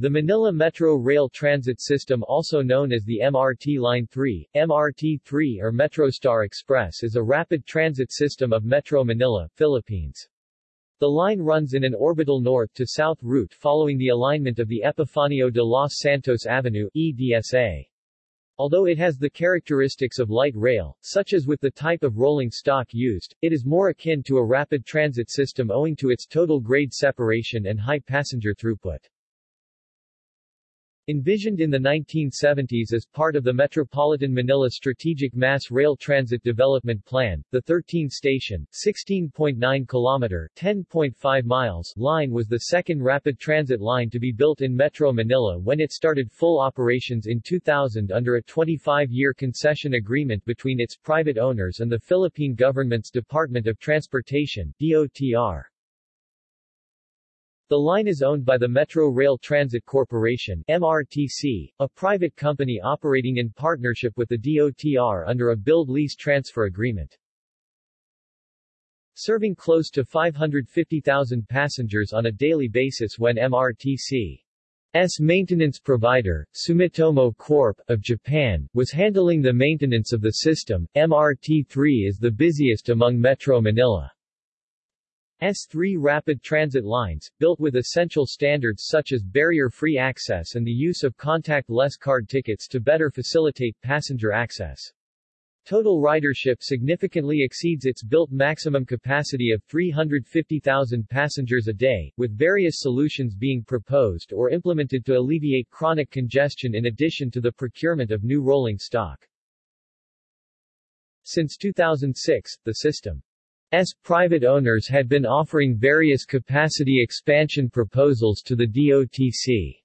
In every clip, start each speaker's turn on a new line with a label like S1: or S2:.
S1: The Manila Metro Rail Transit System also known as the MRT Line 3, MRT-3 or MetroStar Express is a rapid transit system of Metro Manila, Philippines. The line runs in an orbital north-to-south route following the alignment of the Epifanio de los Santos Avenue EDSA. Although it has the characteristics of light rail, such as with the type of rolling stock used, it is more akin to a rapid transit system owing to its total grade separation and high passenger throughput. Envisioned in the 1970s as part of the Metropolitan Manila Strategic Mass Rail Transit Development Plan, the 13-station, 16.9 kilometer 10.5 miles line was the second rapid transit line to be built in Metro Manila when it started full operations in 2000 under a 25-year concession agreement between its private owners and the Philippine government's Department of Transportation DOTR. The line is owned by the Metro Rail Transit Corporation MRTC, a private company operating in partnership with the DOTR under a build-lease transfer agreement. Serving close to 550,000 passengers on a daily basis when MRTC's maintenance provider, Sumitomo Corp. of Japan, was handling the maintenance of the system, MRT-3 is the busiest among Metro Manila. S3 rapid transit lines, built with essential standards such as barrier-free access and the use of contact-less card tickets to better facilitate passenger access. Total ridership significantly exceeds its built maximum capacity of 350,000 passengers a day, with various solutions being proposed or implemented to alleviate chronic congestion in addition to the procurement of new rolling stock. Since 2006, the system S private owners had been offering various capacity expansion proposals to the DOTC.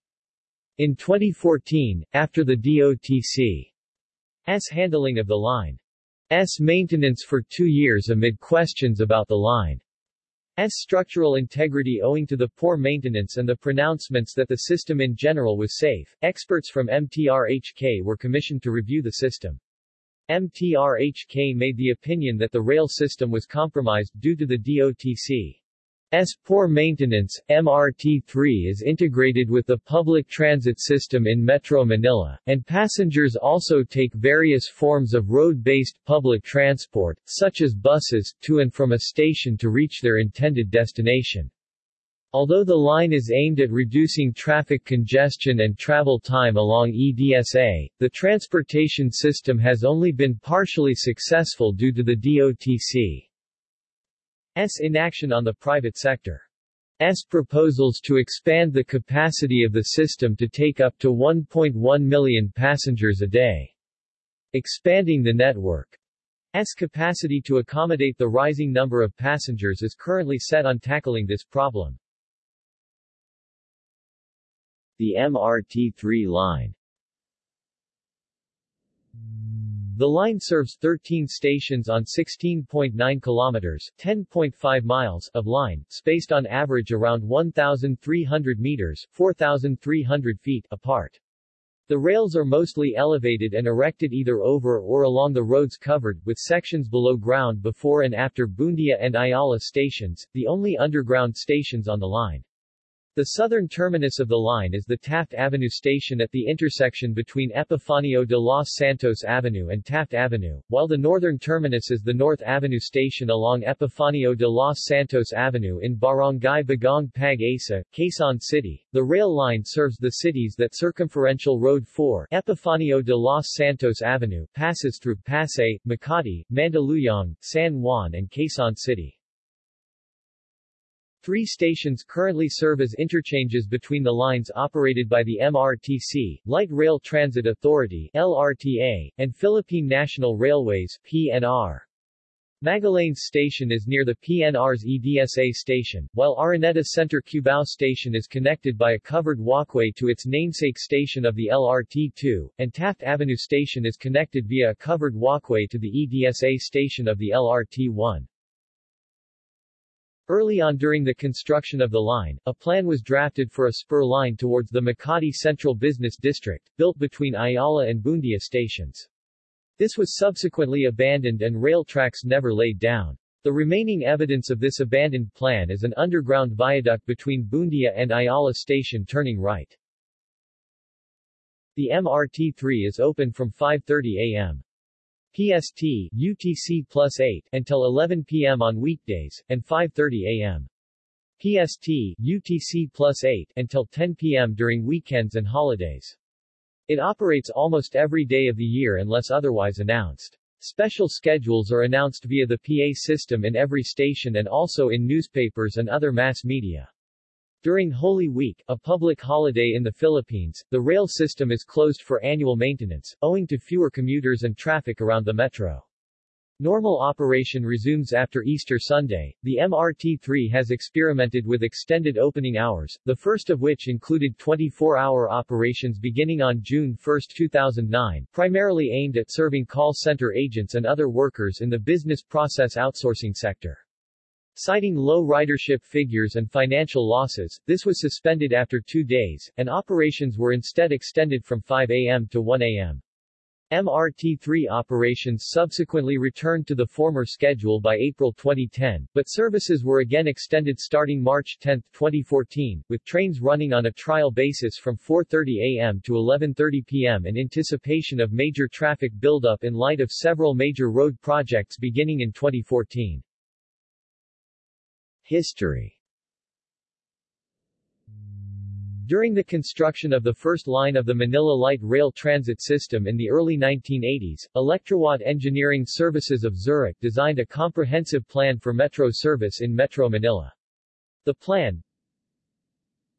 S1: In 2014, after the DOTC's handling of the line's maintenance for two years amid questions about the line's structural integrity owing to the poor maintenance and the pronouncements that the system in general was safe, experts from MTRHK were commissioned to review the system. MTRHK made the opinion that the rail system was compromised due to the DOTC's poor maintenance. MRT-3 is integrated with the public transit system in Metro Manila, and passengers also take various forms of road-based public transport, such as buses, to and from a station to reach their intended destination. Although the line is aimed at reducing traffic congestion and travel time along EDSA, the transportation system has only been partially successful due to the DOTC's inaction on the private sector. S proposals to expand the capacity of the system to take up to 1.1 million passengers a day. Expanding the network S capacity to accommodate the rising number of passengers is currently set on tackling this problem. The MRT-3 line The line serves 13 stations on 16.9 kilometers 10.5 miles of line, spaced on average around 1,300 meters 4,300 feet apart. The rails are mostly elevated and erected either over or along the roads covered, with sections below ground before and after Buendia and Ayala stations, the only underground stations on the line. The southern terminus of the line is the Taft Avenue station at the intersection between Epifanio de los Santos Avenue and Taft Avenue, while the northern terminus is the North Avenue station along Epifanio de los Santos Avenue in Barangay Bagong Pag-asa, Quezon City. The rail line serves the cities that Circumferential Road 4 Epifanio de los Santos Avenue passes through Pasay, Makati, Mandaluyong, San Juan and Quezon City. Three stations currently serve as interchanges between the lines operated by the MRTC, Light Rail Transit Authority LRTA, and Philippine National Railways PNR. Magallanes Station is near the PNR's EDSA station, while Araneta Center Cubao Station is connected by a covered walkway to its namesake station of the LRT-2, and Taft Avenue Station is connected via a covered walkway to the EDSA station of the LRT-1. Early on during the construction of the line, a plan was drafted for a spur line towards the Makati Central Business District, built between Ayala and Buendia stations. This was subsequently abandoned and rail tracks never laid down. The remaining evidence of this abandoned plan is an underground viaduct between Buendia and Ayala station turning right. The MRT-3 is open from 5.30 a.m. PST UTC plus 8 until 11 p.m. on weekdays, and 5.30 a.m. PST UTC plus 8 until 10 p.m. during weekends and holidays. It operates almost every day of the year unless otherwise announced. Special schedules are announced via the PA system in every station and also in newspapers and other mass media. During Holy Week, a public holiday in the Philippines, the rail system is closed for annual maintenance, owing to fewer commuters and traffic around the metro. Normal operation resumes after Easter Sunday. The MRT-3 has experimented with extended opening hours, the first of which included 24-hour operations beginning on June 1, 2009, primarily aimed at serving call center agents and other workers in the business process outsourcing sector. Citing low ridership figures and financial losses, this was suspended after two days, and operations were instead extended from 5 a.m. to 1 a.m. MRT-3 operations subsequently returned to the former schedule by April 2010, but services were again extended starting March 10, 2014, with trains running on a trial basis from 4.30 a.m. to 11.30 p.m. in anticipation of major traffic buildup in light of several major road projects beginning in 2014. History During the construction of the first line of the Manila Light Rail Transit System in the early 1980s, Electrowatt Engineering Services of Zurich designed a comprehensive plan for metro service in Metro Manila. The plan,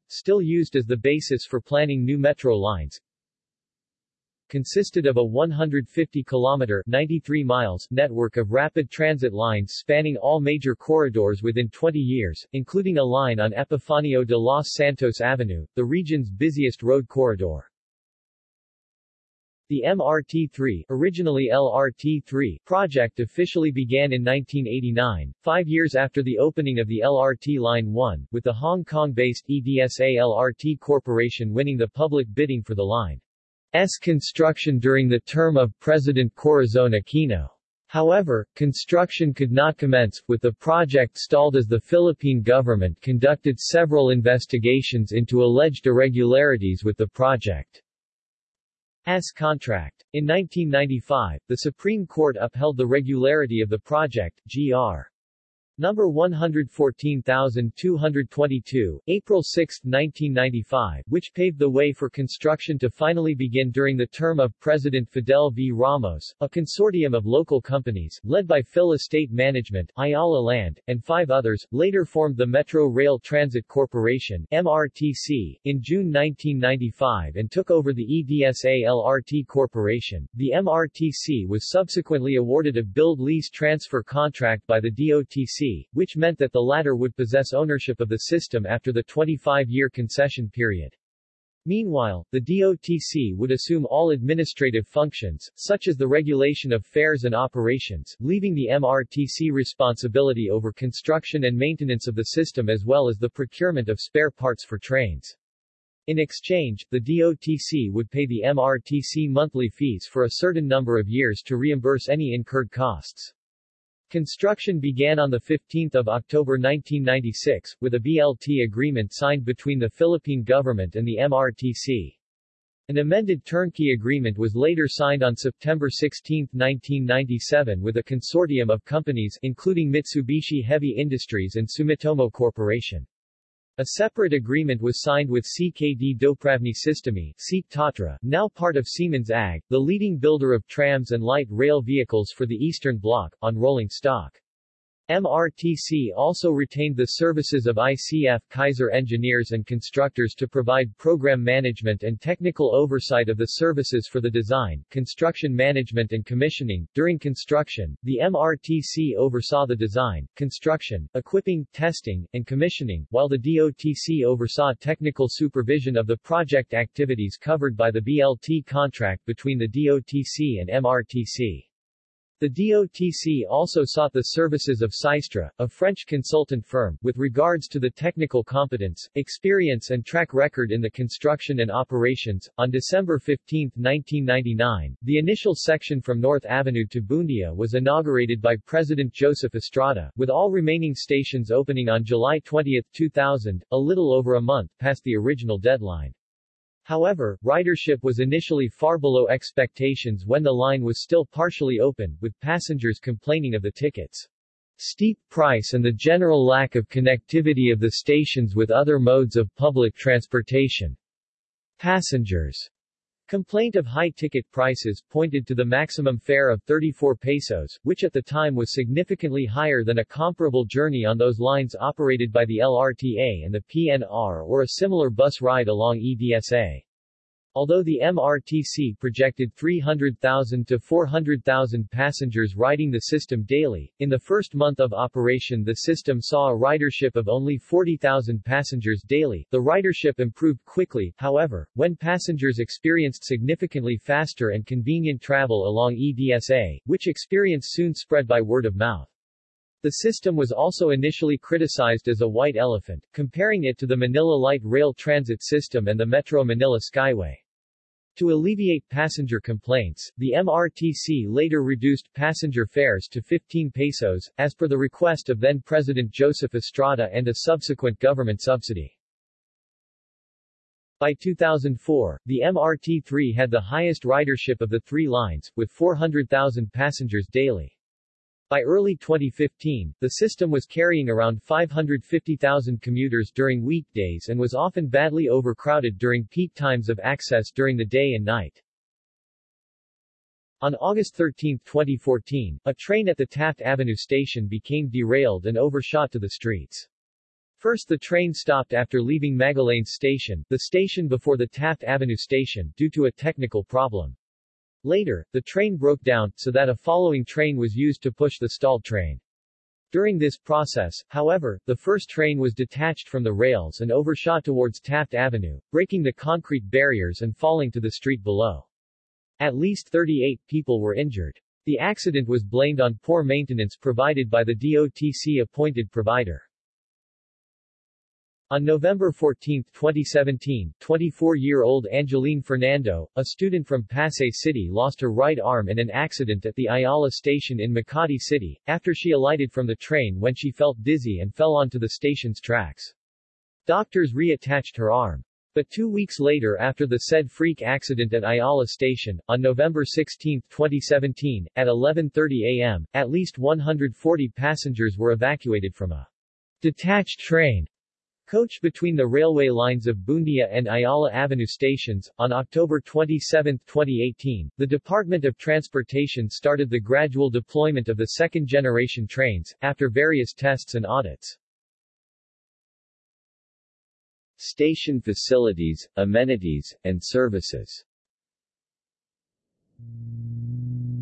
S1: still used as the basis for planning new metro lines, consisted of a 150-kilometer 93 miles network of rapid transit lines spanning all major corridors within 20 years, including a line on Epifanio de los Santos Avenue, the region's busiest road corridor. The MRT-3 originally LRT-3 project officially began in 1989, five years after the opening of the LRT Line 1, with the Hong Kong-based EDSA LRT Corporation winning the public bidding for the line. S construction during the term of President Corazon Aquino. However, construction could not commence, with the project stalled as the Philippine government conducted several investigations into alleged irregularities with the project. S contract. In 1995, the Supreme Court upheld the regularity of the project, Gr. Number 114222, April 6, 1995, which paved the way for construction to finally begin during the term of President Fidel V. Ramos, a consortium of local companies, led by Fil-Estate Management, Ayala Land, and five others, later formed the Metro Rail Transit Corporation MRTC, in June 1995 and took over the EDSA LRT Corporation. The MRTC was subsequently awarded a build-lease transfer contract by the DOTC which meant that the latter would possess ownership of the system after the 25-year concession period. Meanwhile, the DOTC would assume all administrative functions, such as the regulation of fares and operations, leaving the MRTC responsibility over construction and maintenance of the system as well as the procurement of spare parts for trains. In exchange, the DOTC would pay the MRTC monthly fees for a certain number of years to reimburse any incurred costs. Construction began on 15 October 1996, with a BLT agreement signed between the Philippine government and the MRTC. An amended turnkey agreement was later signed on September 16, 1997 with a consortium of companies including Mitsubishi Heavy Industries and Sumitomo Corporation. A separate agreement was signed with CKD Dopravni Systemy Tatra, now part of Siemens AG, the leading builder of trams and light rail vehicles for the Eastern Bloc, on rolling stock. MRTC also retained the services of ICF Kaiser engineers and constructors to provide program management and technical oversight of the services for the design, construction management and commissioning. During construction, the MRTC oversaw the design, construction, equipping, testing, and commissioning, while the DOTC oversaw technical supervision of the project activities covered by the BLT contract between the DOTC and MRTC. The DOTC also sought the services of Systra, a French consultant firm, with regards to the technical competence, experience and track record in the construction and operations. On December 15, 1999, the initial section from North Avenue to Buendia was inaugurated by President Joseph Estrada, with all remaining stations opening on July 20, 2000, a little over a month past the original deadline. However, ridership was initially far below expectations when the line was still partially open, with passengers complaining of the tickets' steep price and the general lack of connectivity of the stations with other modes of public transportation. Passengers' complaint of high ticket prices pointed to the maximum fare of 34 pesos, which at the time was significantly higher than a comparable journey on those lines operated by the LRTA and the PNR or a similar bus ride along EDSA. Although the MRTC projected 300,000 to 400,000 passengers riding the system daily, in the first month of operation the system saw a ridership of only 40,000 passengers daily. The ridership improved quickly, however, when passengers experienced significantly faster and convenient travel along EDSA, which experience soon spread by word of mouth. The system was also initially criticized as a white elephant, comparing it to the Manila Light Rail Transit System and the Metro Manila Skyway. To alleviate passenger complaints, the MRTC later reduced passenger fares to 15 pesos, as per the request of then-President Joseph Estrada and a subsequent government subsidy. By 2004, the MRT-3 had the highest ridership of the three lines, with 400,000 passengers daily. By early 2015, the system was carrying around 550,000 commuters during weekdays and was often badly overcrowded during peak times of access during the day and night. On August 13, 2014, a train at the Taft Avenue station became derailed and overshot to the streets. First the train stopped after leaving Magallanes Station, the station before the Taft Avenue station, due to a technical problem. Later, the train broke down, so that a following train was used to push the stalled train. During this process, however, the first train was detached from the rails and overshot towards Taft Avenue, breaking the concrete barriers and falling to the street below. At least 38 people were injured. The accident was blamed on poor maintenance provided by the DOTC-appointed provider. On November 14, 2017, 24-year-old Angeline Fernando, a student from Pasay City lost her right arm in an accident at the Ayala station in Makati City, after she alighted from the train when she felt dizzy and fell onto the station's tracks. Doctors reattached her arm. But two weeks later after the said freak accident at Ayala Station, on November 16, 2017, at 11.30 a.m., at least 140 passengers were evacuated from a detached train Coach between the railway lines of Buendia and Ayala Avenue stations. On October 27, 2018, the Department of Transportation started the gradual deployment of the second-generation trains, after various tests and audits. Station facilities, amenities, and services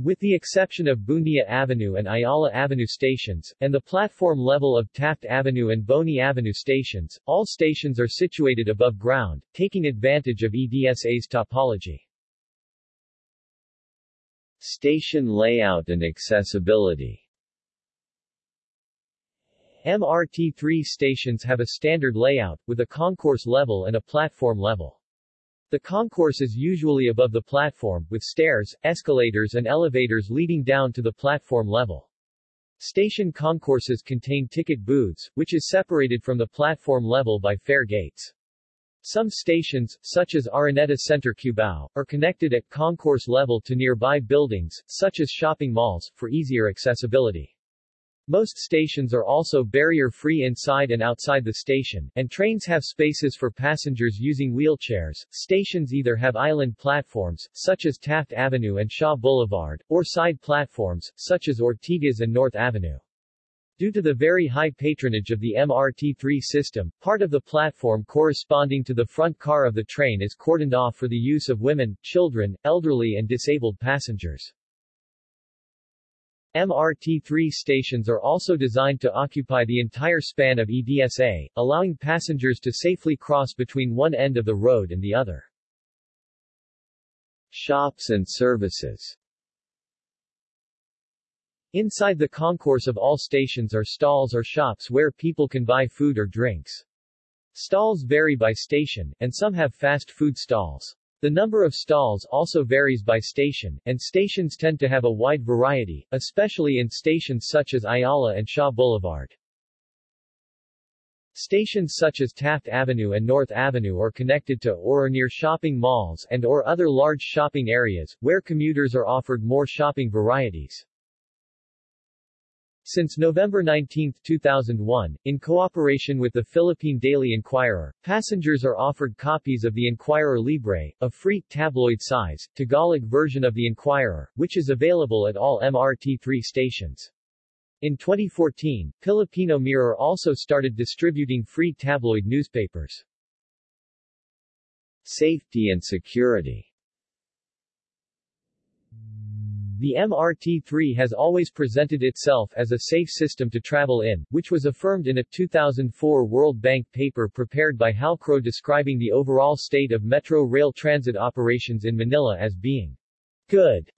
S1: with the exception of Buendia Avenue and Ayala Avenue stations, and the platform level of Taft Avenue and Boni Avenue stations, all stations are situated above ground, taking advantage of EDSA's topology. Station layout and accessibility MRT-3 stations have a standard layout, with a concourse level and a platform level. The concourse is usually above the platform, with stairs, escalators and elevators leading down to the platform level. Station concourses contain ticket booths, which is separated from the platform level by fare gates. Some stations, such as Araneta Center Cubao, are connected at concourse level to nearby buildings, such as shopping malls, for easier accessibility. Most stations are also barrier-free inside and outside the station, and trains have spaces for passengers using wheelchairs. Stations either have island platforms, such as Taft Avenue and Shaw Boulevard, or side platforms, such as Ortigas and North Avenue. Due to the very high patronage of the MRT-3 system, part of the platform corresponding to the front car of the train is cordoned off for the use of women, children, elderly and disabled passengers. MRT-3 stations are also designed to occupy the entire span of EDSA, allowing passengers to safely cross between one end of the road and the other. Shops and services Inside the concourse of all stations are stalls or shops where people can buy food or drinks. Stalls vary by station, and some have fast food stalls. The number of stalls also varies by station, and stations tend to have a wide variety, especially in stations such as Ayala and Shaw Boulevard. Stations such as Taft Avenue and North Avenue are connected to or are near shopping malls and or other large shopping areas, where commuters are offered more shopping varieties. Since November 19, 2001, in cooperation with the Philippine Daily Inquirer, passengers are offered copies of the Inquirer Libre, a free, tabloid-size, Tagalog version of the Inquirer, which is available at all MRT3 stations. In 2014, Filipino Mirror also started distributing free tabloid newspapers. Safety and security The MRT-3 has always presented itself as a safe system to travel in, which was affirmed in a 2004 World Bank paper prepared by Halcrow describing the overall state of metro rail transit operations in Manila as being good.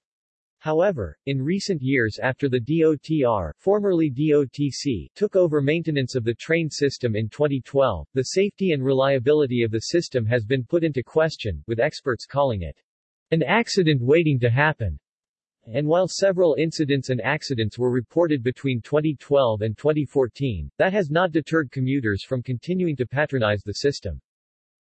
S1: However, in recent years after the DOTR formerly DOTC took over maintenance of the train system in 2012, the safety and reliability of the system has been put into question, with experts calling it an accident waiting to happen. And while several incidents and accidents were reported between 2012 and 2014, that has not deterred commuters from continuing to patronize the system.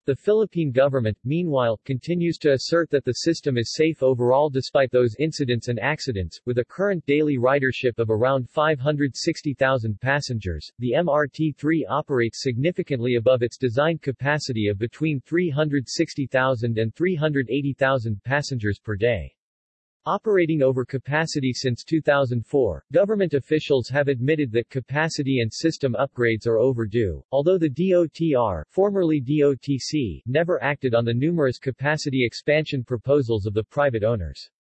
S1: The Philippine government, meanwhile, continues to assert that the system is safe overall despite those incidents and accidents, with a current daily ridership of around 560,000 passengers. The MRT-3 operates significantly above its designed capacity of between 360,000 and 380,000 passengers per day. Operating over capacity since 2004, government officials have admitted that capacity and system upgrades are overdue, although the DOTR formerly DOTC never acted on the numerous capacity expansion proposals of the private owners.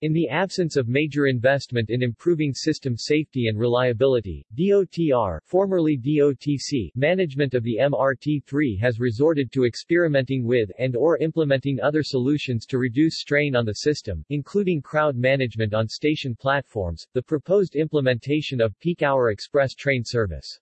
S1: In the absence of major investment in improving system safety and reliability, DOTR formerly DOTC management of the MRT-3 has resorted to experimenting with and or implementing other solutions to reduce strain on the system, including crowd management on station platforms, the proposed implementation of peak-hour express train service.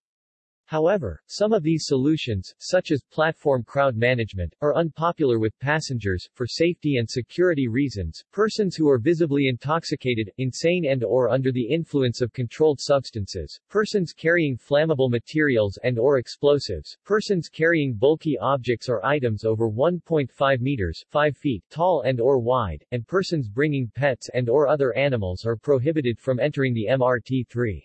S1: However, some of these solutions, such as platform crowd management, are unpopular with passengers. For safety and security reasons, persons who are visibly intoxicated, insane and or under the influence of controlled substances, persons carrying flammable materials and or explosives, persons carrying bulky objects or items over 1.5 meters 5 feet tall and or wide, and persons bringing pets and or other animals are prohibited from entering the MRT-3.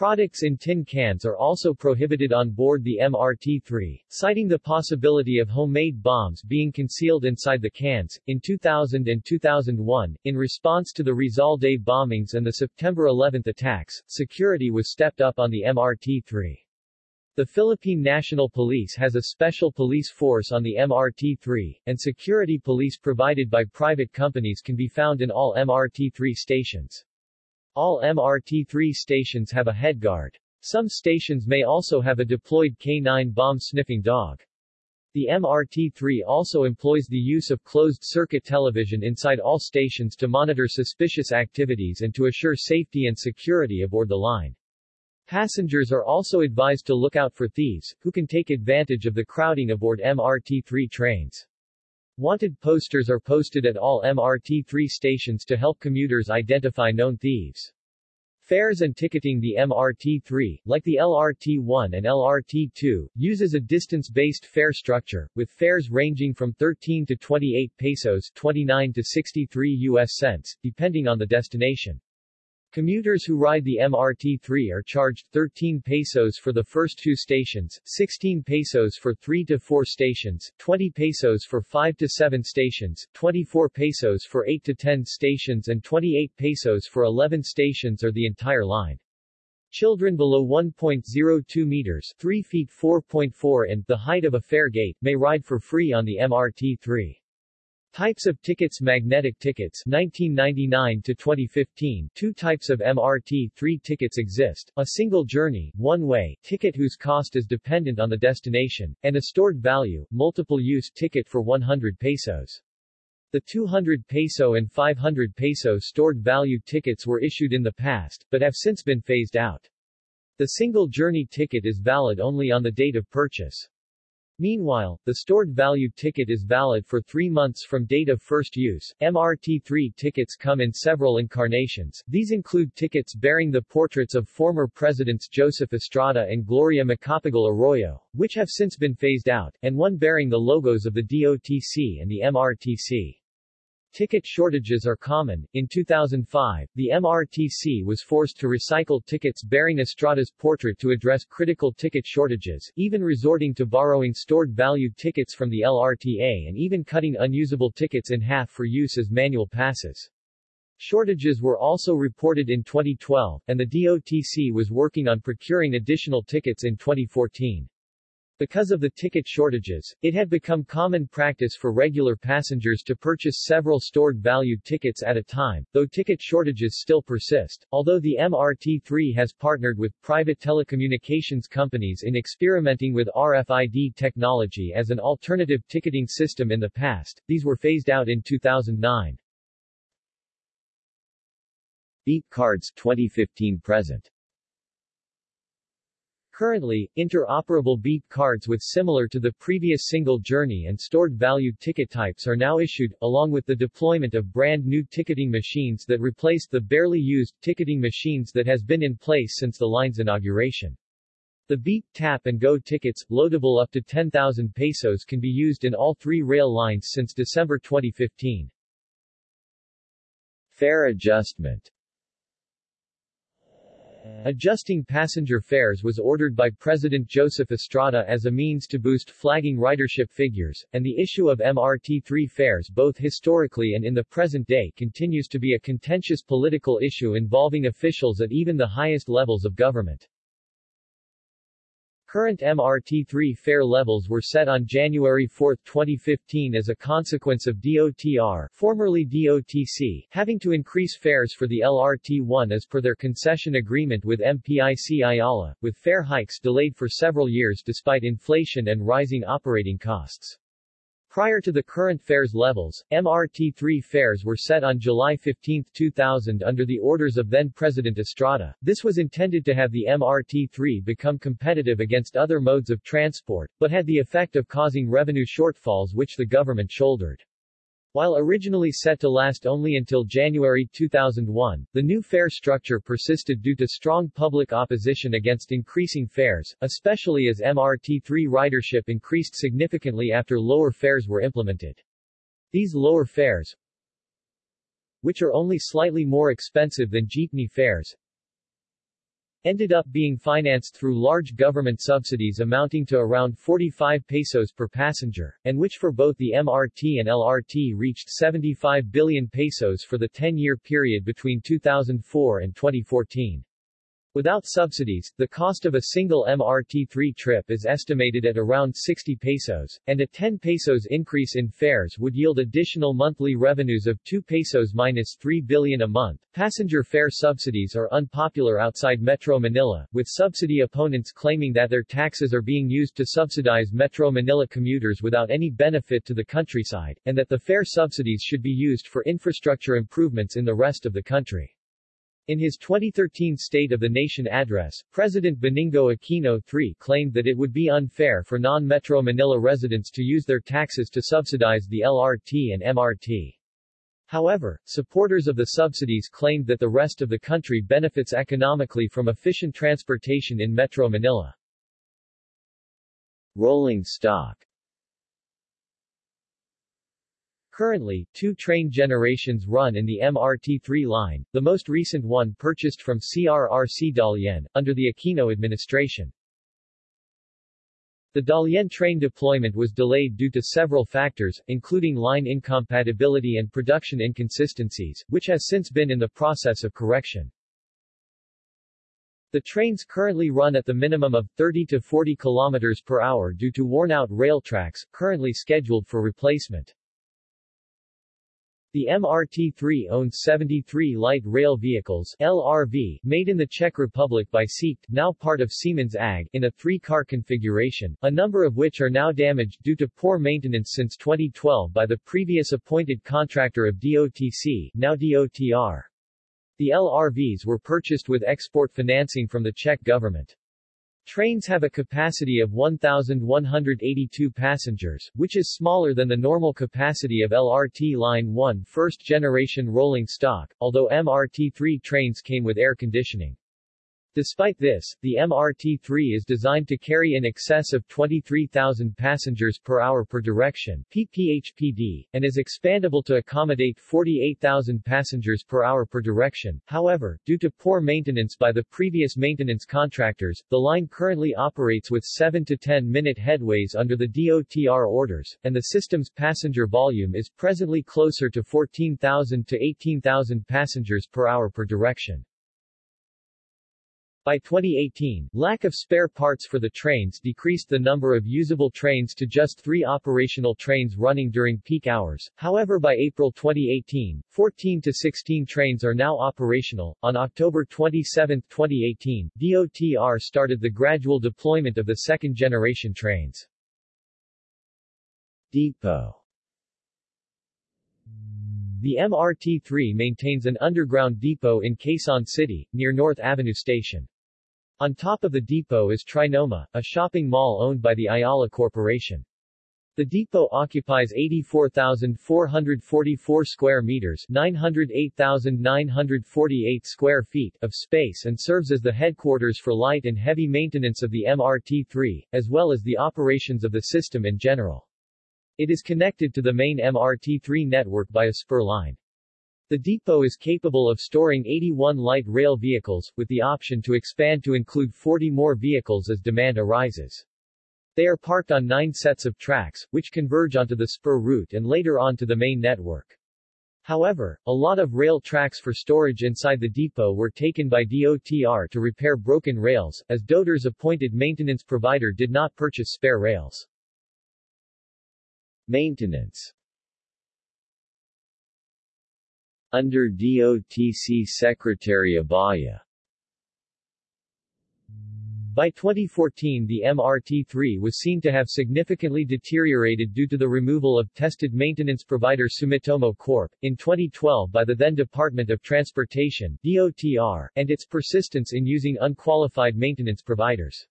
S1: Products in tin cans are also prohibited on board the MRT-3, citing the possibility of homemade bombs being concealed inside the cans. In 2000 and 2001, in response to the Rizal Day bombings and the September 11 attacks, security was stepped up on the MRT-3. The Philippine National Police has a special police force on the MRT-3, and security police provided by private companies can be found in all MRT-3 stations. All MRT-3 stations have a head guard. Some stations may also have a deployed K-9 bomb-sniffing dog. The MRT-3 also employs the use of closed-circuit television inside all stations to monitor suspicious activities and to assure safety and security aboard the line. Passengers are also advised to look out for thieves, who can take advantage of the crowding aboard MRT-3 trains. Wanted posters are posted at all MRT-3 stations to help commuters identify known thieves. Fares and ticketing The MRT-3, like the LRT-1 and LRT-2, uses a distance-based fare structure, with fares ranging from 13 to 28 pesos 29 to 63 US cents, depending on the destination. Commuters who ride the MRT-3 are charged 13 pesos for the first two stations, 16 pesos for 3 to 4 stations, 20 pesos for 5 to 7 stations, 24 pesos for 8 to 10 stations and 28 pesos for 11 stations or the entire line. Children below 1.02 meters 3 feet 4.4 and the height of a fare gate may ride for free on the MRT-3. Types of tickets Magnetic tickets 1999 to 2015 Two types of MRT-3 tickets exist, a single journey, one-way, ticket whose cost is dependent on the destination, and a stored value, multiple-use ticket for 100 pesos. The 200 peso and 500 peso stored value tickets were issued in the past, but have since been phased out. The single journey ticket is valid only on the date of purchase. Meanwhile, the stored value ticket is valid for three months from date of first use. MRT3 tickets come in several incarnations. These include tickets bearing the portraits of former presidents Joseph Estrada and Gloria Macapagal Arroyo, which have since been phased out, and one bearing the logos of the DOTC and the MRTC. Ticket shortages are common. In 2005, the MRTC was forced to recycle tickets bearing Estrada's portrait to address critical ticket shortages, even resorting to borrowing stored value tickets from the LRTA and even cutting unusable tickets in half for use as manual passes. Shortages were also reported in 2012, and the DOTC was working on procuring additional tickets in 2014. Because of the ticket shortages, it had become common practice for regular passengers to purchase several stored value tickets at a time, though ticket shortages still persist. Although the MRT3 has partnered with private telecommunications companies in experimenting with RFID technology as an alternative ticketing system in the past, these were phased out in 2009. Beep Cards 2015 present Currently, interoperable beep cards with similar to the previous single journey and stored value ticket types are now issued, along with the deployment of brand new ticketing machines that replaced the barely used ticketing machines that has been in place since the line's inauguration. The Beep, Tap and Go tickets, loadable up to 10,000 pesos can be used in all three rail lines since December 2015. Fare adjustment Adjusting passenger fares was ordered by President Joseph Estrada as a means to boost flagging ridership figures, and the issue of MRT3 fares both historically and in the present day continues to be a contentious political issue involving officials at even the highest levels of government. Current MRT3 fare levels were set on January 4, 2015 as a consequence of DOTR formerly DOTC having to increase fares for the LRT1 as per their concession agreement with MPIC Ayala, with fare hikes delayed for several years despite inflation and rising operating costs. Prior to the current fares levels, MRT3 fares were set on July 15, 2000 under the orders of then-President Estrada. This was intended to have the MRT3 become competitive against other modes of transport, but had the effect of causing revenue shortfalls which the government shouldered. While originally set to last only until January 2001, the new fare structure persisted due to strong public opposition against increasing fares, especially as MRT3 ridership increased significantly after lower fares were implemented. These lower fares, which are only slightly more expensive than jeepney fares, ended up being financed through large government subsidies amounting to around 45 pesos per passenger, and which for both the MRT and LRT reached 75 billion pesos for the 10-year period between 2004 and 2014. Without subsidies, the cost of a single MRT3 trip is estimated at around 60 pesos, and a 10 pesos increase in fares would yield additional monthly revenues of 2 pesos minus 3 billion a month. Passenger fare subsidies are unpopular outside Metro Manila, with subsidy opponents claiming that their taxes are being used to subsidize Metro Manila commuters without any benefit to the countryside, and that the fare subsidies should be used for infrastructure improvements in the rest of the country. In his 2013 State of the Nation address, President Benigno Aquino III claimed that it would be unfair for non-Metro Manila residents to use their taxes to subsidize the LRT and MRT. However, supporters of the subsidies claimed that the rest of the country benefits economically from efficient transportation in Metro Manila. Rolling stock Currently, two train generations run in the MRT3 line, the most recent one purchased from CRRC Dalian, under the Aquino administration. The Dalian train deployment was delayed due to several factors, including line incompatibility and production inconsistencies, which has since been in the process of correction. The trains currently run at the minimum of 30 to 40 km per hour due to worn-out rail tracks, currently scheduled for replacement. The MRT-3 owns 73 light rail vehicles LRV, made in the Czech Republic by SEAT, now part of Siemens AG, in a three-car configuration, a number of which are now damaged due to poor maintenance since 2012 by the previous appointed contractor of DOTC, now DOTR. The LRVs were purchased with export financing from the Czech government. Trains have a capacity of 1,182 passengers, which is smaller than the normal capacity of LRT Line 1 first-generation rolling stock, although MRT-3 trains came with air conditioning. Despite this, the MRT-3 is designed to carry in excess of 23,000 passengers per hour per direction ppHPD, and is expandable to accommodate 48,000 passengers per hour per direction. However, due to poor maintenance by the previous maintenance contractors, the line currently operates with 7 to 10 minute headways under the DOTR orders, and the system's passenger volume is presently closer to 14,000 to 18,000 passengers per hour per direction. By 2018, lack of spare parts for the trains decreased the number of usable trains to just three operational trains running during peak hours. However, by April 2018, 14 to 16 trains are now operational. On October 27, 2018, DOTR started the gradual deployment of the second generation trains. Depot the MRT-3 maintains an underground depot in Quezon City, near North Avenue Station. On top of the depot is Trinoma, a shopping mall owned by the Ayala Corporation. The depot occupies 84,444 square meters 908,948 square feet of space and serves as the headquarters for light and heavy maintenance of the MRT-3, as well as the operations of the system in general. It is connected to the main MRT-3 network by a spur line. The depot is capable of storing 81 light rail vehicles, with the option to expand to include 40 more vehicles as demand arises. They are parked on nine sets of tracks, which converge onto the spur route and later onto the main network. However, a lot of rail tracks for storage inside the depot were taken by DOTR to repair broken rails, as DOTR's appointed maintenance provider did not purchase spare rails. Maintenance Under DOTC Secretary Abaya by 2014 the MRT-3 was seen to have significantly deteriorated due to the removal of tested maintenance provider Sumitomo Corp. in 2012 by the then Department of Transportation DOTR, and its persistence in using unqualified maintenance providers.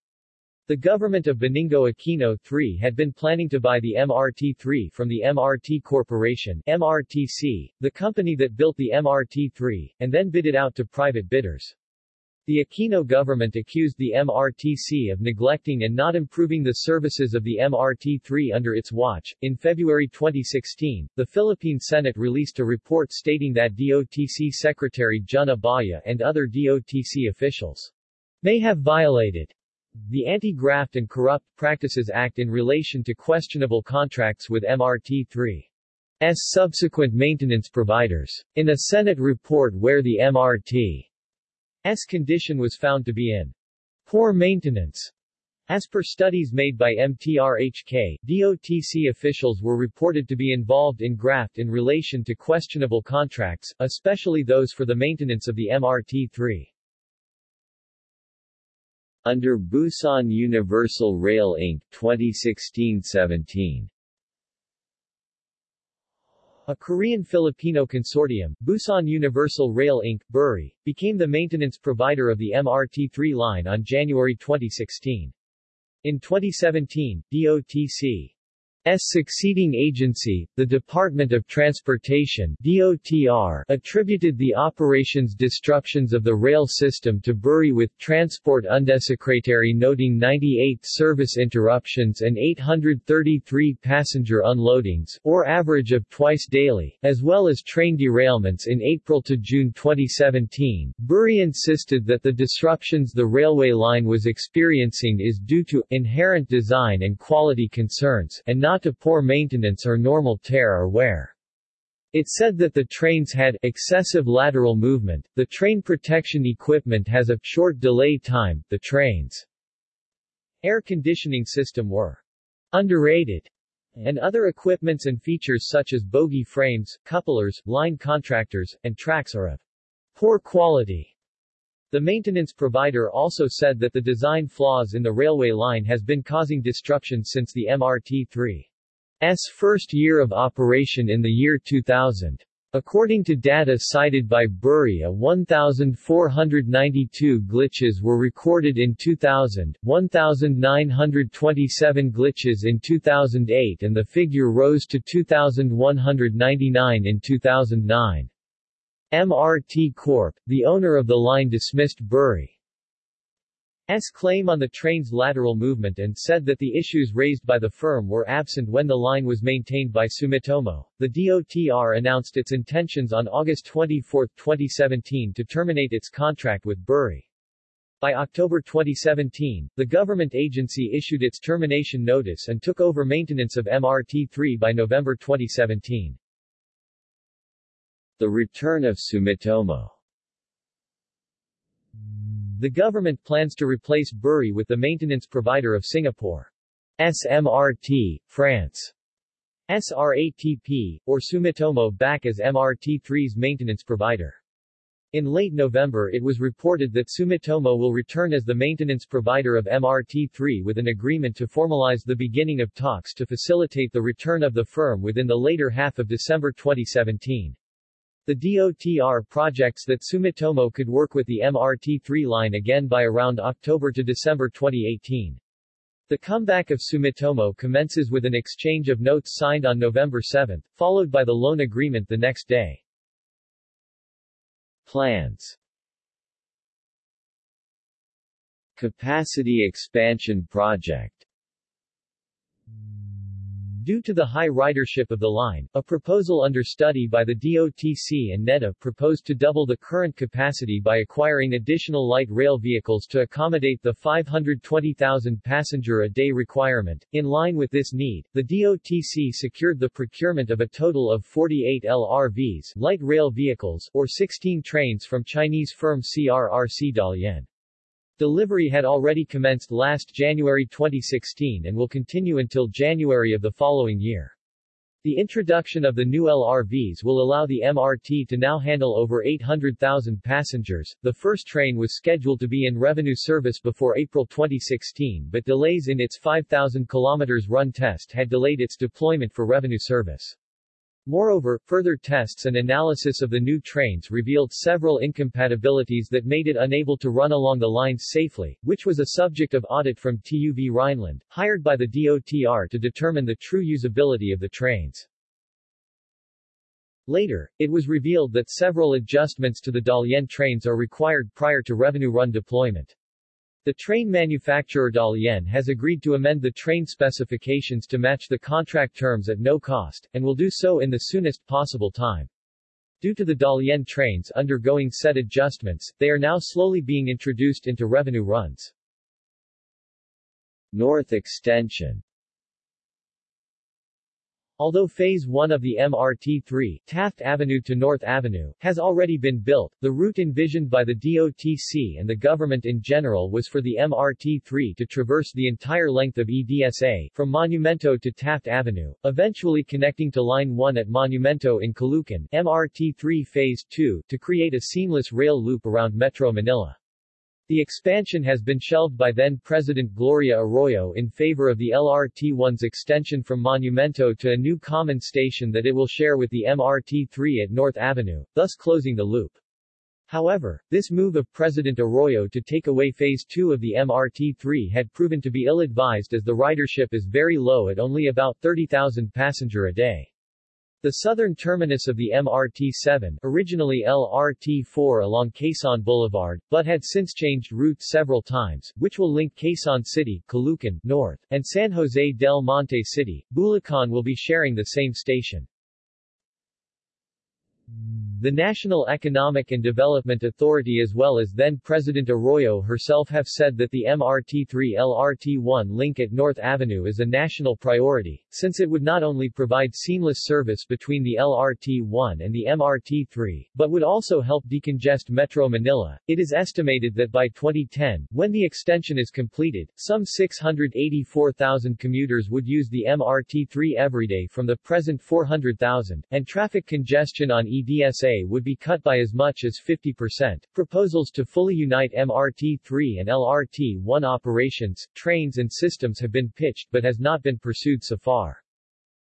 S1: The government of Benigno Aquino III had been planning to buy the MRT-3 from the MRT Corporation MRTC, the company that built the MRT-3, and then bid it out to private bidders. The Aquino government accused the MRTC of neglecting and not improving the services of the MRT-3 under its watch. In February 2016, the Philippine Senate released a report stating that DOTC Secretary Jun Abaya and other DOTC officials may have violated the Anti-Graft and Corrupt Practices Act in relation to questionable contracts with MRT-3's subsequent maintenance providers. In a Senate report where the MRT's condition was found to be in poor maintenance, as per studies made by MTRHK, DOTC officials were reported to be involved in graft in relation to questionable contracts, especially those for the maintenance of the MRT-3. Under Busan Universal Rail Inc. 2016-17 a Korean-Filipino consortium, Busan Universal Rail Inc. BURI, became the maintenance provider of the MRT-3 line on January 2016. In 2017, DOTC succeeding agency, the Department of Transportation DOTR, attributed the operations disruptions of the rail system to Buri with Transport Undesecretary noting 98 service interruptions and 833 passenger unloadings or average of twice daily, as well as train derailments in April to June 2017. Buri insisted that the disruptions the railway line was experiencing is due to inherent design and quality concerns and not not to poor maintenance or normal tear or wear. It said that the trains had excessive lateral movement, the train protection equipment has a short delay time, the trains' air conditioning system were underrated, and other equipments and features such as bogie frames, couplers, line contactors, and tracks are of poor quality. The maintenance provider also said that the design flaws in the railway line has been causing disruption since the MRT-3's first year of operation in the year 2000. According to data cited by Buria 1,492 glitches were recorded in 2000, 1,927 glitches in 2008 and the figure rose to 2,199 in 2009. MRT Corp., the owner of the line dismissed Buri. S claim on the train's lateral movement and said that the issues raised by the firm were absent when the line was maintained by Sumitomo. The DOTR announced its intentions on August 24, 2017 to terminate its contract with Buri. By October 2017, the government agency issued its termination notice and took over maintenance of MRT-3 by November 2017. The return of Sumitomo the government plans to replace Buri with the maintenance provider of Singapore. SMRT, France. SRATP, or Sumitomo back as MRT3's maintenance provider. In late November it was reported that Sumitomo will return as the maintenance provider of MRT3 with an agreement to formalize the beginning of talks to facilitate the return of the firm within the later half of December 2017. The DOTR projects that Sumitomo could work with the MRT-3 line again by around October to December 2018. The comeback of Sumitomo commences with an exchange of notes signed on November 7, followed by the loan agreement the next day. Plans Capacity Expansion Project Due to the high ridership of the line, a proposal under study by the DOTC and NEDA proposed to double the current capacity by acquiring additional light rail vehicles to accommodate the 520,000 passenger a day requirement. In line with this need, the DOTC secured the procurement of a total of 48 LRVs, light rail vehicles, or 16 trains from Chinese firm CRRC Dalian. Delivery had already commenced last January 2016 and will continue until January of the following year. The introduction of the new LRVs will allow the MRT to now handle over 800,000 passengers. The first train was scheduled to be in revenue service before April 2016 but delays in its 5,000 km run test had delayed its deployment for revenue service. Moreover, further tests and analysis of the new trains revealed several incompatibilities that made it unable to run along the lines safely, which was a subject of audit from TÜV Rheinland, hired by the DOTR to determine the true usability of the trains. Later, it was revealed that several adjustments to the Dalian trains are required prior to revenue run deployment. The train manufacturer Dalian has agreed to amend the train specifications to match the contract terms at no cost, and will do so in the soonest possible time. Due to the Dalian trains undergoing set adjustments, they are now slowly being introduced into revenue runs. North Extension Although Phase 1 of the MRT-3 Taft Avenue to North Avenue has already been built, the route envisioned by the DOTC and the government in general was for the MRT-3 to traverse the entire length of EDSA from Monumento to Taft Avenue, eventually connecting to Line 1 at Monumento in Caloocan MRT-3 Phase 2 to create a seamless rail loop around Metro Manila. The expansion has been shelved by then-President Gloria Arroyo in favor of the LRT-1's extension from Monumento to a new common station that it will share with the MRT-3 at North Avenue, thus closing the loop. However, this move of President Arroyo to take away Phase 2 of the MRT-3 had proven to be ill-advised as the ridership is very low at only about 30,000 passenger a day. The southern terminus of the MRT-7, originally LRT-4 along Quezon Boulevard, but had since changed route several times, which will link Quezon City, Caloocan, North, and San Jose del Monte City, Bulacan will be sharing the same station. The National Economic and Development Authority as well as then-President Arroyo herself have said that the MRT-3-LRT-1 link at North Avenue is a national priority, since it would not only provide seamless service between the LRT-1 and the MRT-3, but would also help decongest Metro Manila. It is estimated that by 2010, when the extension is completed, some 684,000 commuters would use the MRT-3 everyday from the present 400,000, and traffic congestion on EDSA would be cut by as much as 50%. Proposals to fully unite MRT-3 and LRT-1 operations, trains and systems have been pitched but has not been pursued so far.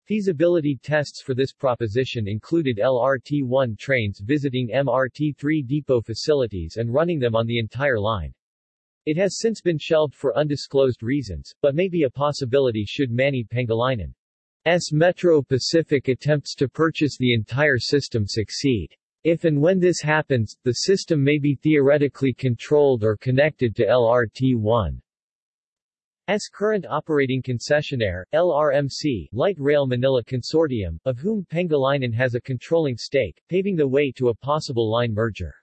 S1: Feasibility tests for this proposition included LRT-1 trains visiting MRT-3 depot facilities and running them on the entire line. It has since been shelved for undisclosed reasons, but may be a possibility should Manny Pangilinan's Metro Pacific attempts to purchase the entire system succeed. If and when this happens, the system may be theoretically controlled or connected to LRT-1. S current operating concessionaire, LRMC, Light Rail Manila Consortium, of whom Pangilinan has a controlling stake, paving the way to a possible line merger.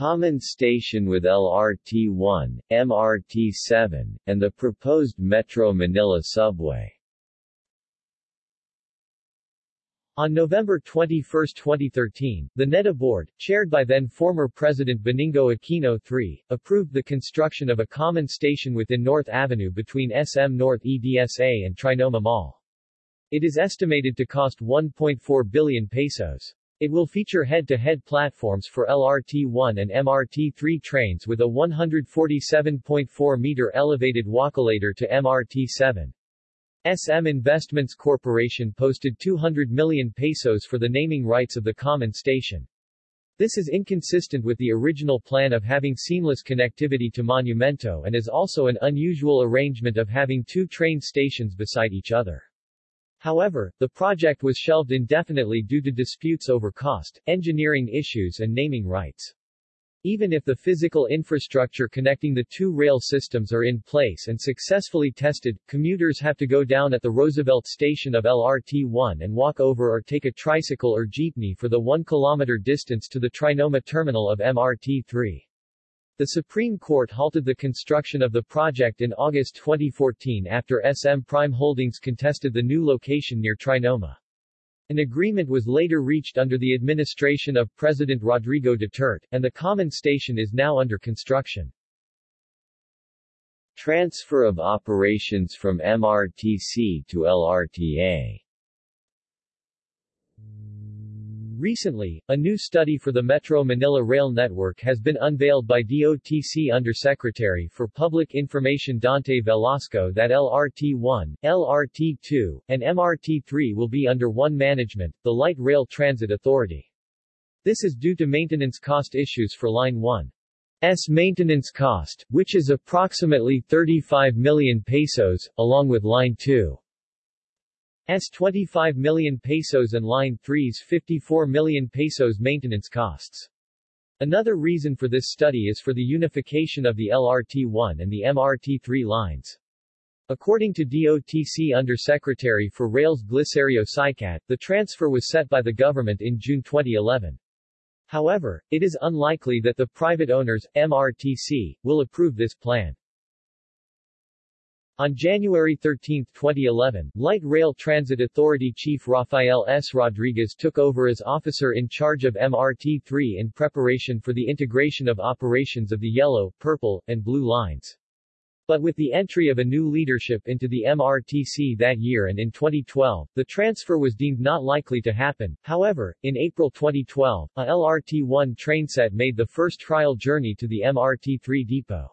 S1: Common station with LRT-1, MRT-7, and the proposed Metro Manila subway. On November 21, 2013, the NEDA board, chaired by then former President Benigno Aquino III, approved the construction of a common station within North Avenue between SM North EDSA and Trinoma Mall. It is estimated to cost 1.4 billion pesos. It will feature head-to-head platforms for LRT-1 and MRT-3 trains with a 147.4-meter elevated walkulator to MRT-7. SM Investments Corporation posted 200 million pesos for the naming rights of the common station. This is inconsistent with the original plan of having seamless connectivity to Monumento and is also an unusual arrangement of having two train stations beside each other. However, the project was shelved indefinitely due to disputes over cost, engineering issues and naming rights. Even if the physical infrastructure connecting the two rail systems are in place and successfully tested, commuters have to go down at the Roosevelt station of LRT-1 and walk over or take a tricycle or jeepney for the 1-kilometer distance to the Trinoma terminal of MRT-3. The Supreme Court halted the construction of the project in August 2014 after SM Prime Holdings contested the new location near Trinoma. An agreement was later reached under the administration of President Rodrigo Duterte, and the common station is now under construction. Transfer of operations from MRTC to LRTA Recently, a new study for the Metro Manila Rail Network has been unveiled by DOTC Undersecretary for Public Information Dante Velasco that LRT-1, LRT-2, and MRT-3 will be under one management, the Light Rail Transit Authority. This is due to maintenance cost issues for Line 1's maintenance cost, which is approximately 35 million pesos, along with Line 2. S 25 million pesos and Line 3's 54 million pesos maintenance costs. Another reason for this study is for the unification of the LRT-1 and the MRT-3 lines. According to DOTC Undersecretary for Rails Glicerio Sicat, the transfer was set by the government in June 2011. However, it is unlikely that the private owners, MRTC, will approve this plan. On January 13, 2011, Light Rail Transit Authority Chief Rafael S. Rodriguez took over as officer in charge of MRT-3 in preparation for the integration of operations of the yellow, purple, and blue lines. But with the entry of a new leadership into the MRTC that year and in 2012, the transfer was deemed not likely to happen. However, in April 2012, a LRT-1 trainset made the first trial journey to the MRT-3 depot.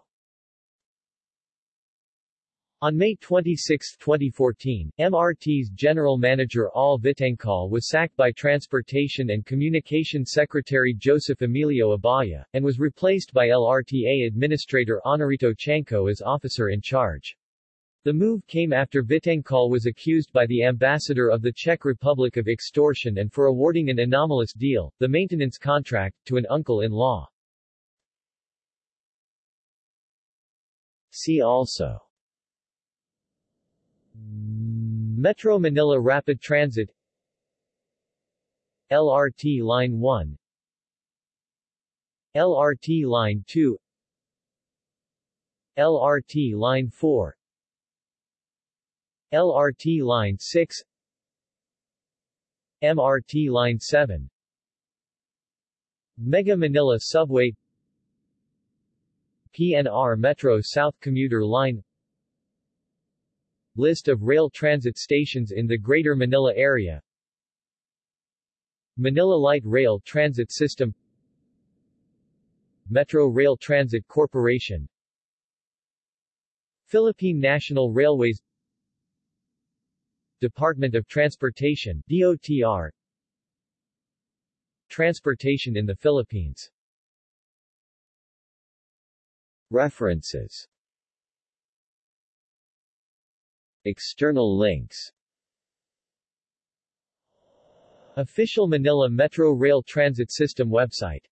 S1: On May 26, 2014, MRT's General Manager Al Vitangcol was sacked by Transportation and Communication Secretary Joseph Emilio Abaya, and was replaced by LRTA Administrator Honorito Chanco as officer in charge. The move came after Vitangcol was accused by the ambassador of the Czech Republic of extortion and for awarding an anomalous deal, the maintenance contract, to an uncle-in-law. See also Metro Manila Rapid Transit. LRT Line 1 LRT Line 2 LRT Line 4 LRT Line 6 MRT Line 7 Mega Manila Subway. PNR Metro South Commuter Line List of rail transit stations in the Greater Manila area. Manila Light Rail Transit System. Metro Rail Transit Corporation. Philippine National Railways. Department of Transportation DOTR Transportation in the Philippines. References External links. Official Manila Metro Rail Transit System website